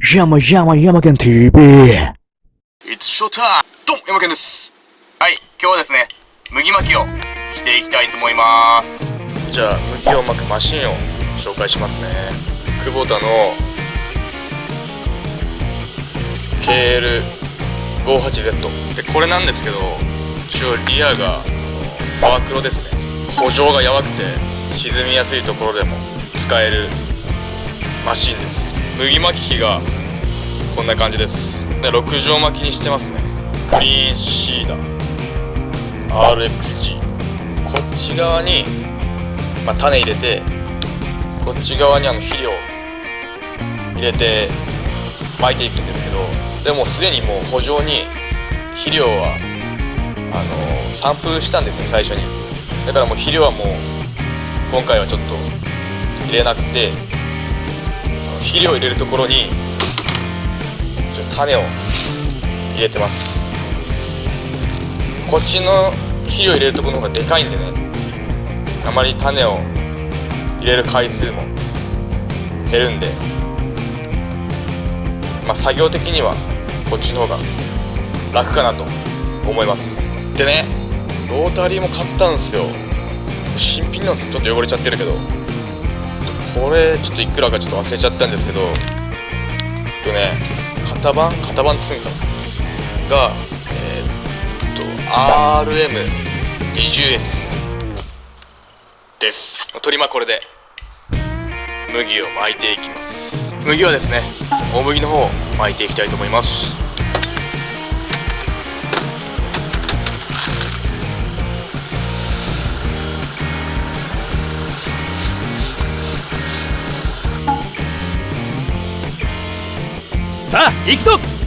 山山山県 TV! It's show time! どうも、山健です。はい、今日はですね、麦巻きをしていきたいと思います。じゃあ、麦を巻くマシンを紹介しますね。久保田の KL58Z。で、これなんですけど、一応リアがあのパワークロですね。補助がやばくて、沈みやすいところでも使えるマシンです。麦巻き機がこんな感じです。で6畳巻きにしてますね。クリーンシーダー。RXG こっち側に、まあ、種入れてこっち側にあの肥料入れて巻いていくんですけどでもすでにもう補助に肥料はあの散布したんですね最初に。だからもう肥料はもう今回はちょっと入れなくて肥料入れるところに種を入れてます。こっちの肥料入れるところの方がでかいんでねあまり種を入れる回数も減るんでまあ作業的にはこっちの方が楽かなと思います。でねロータリーも買ったんですよ。新品なんですちょっと汚れちゃってるけど。これちょっといくらかちょっと忘れちゃったんですけどえっとね型番型番つうんかがえー、っと RM20S です。取りまこれで。麦を巻いていきます。麦はですね大麦の方を巻いていきたいと思います。行くぞ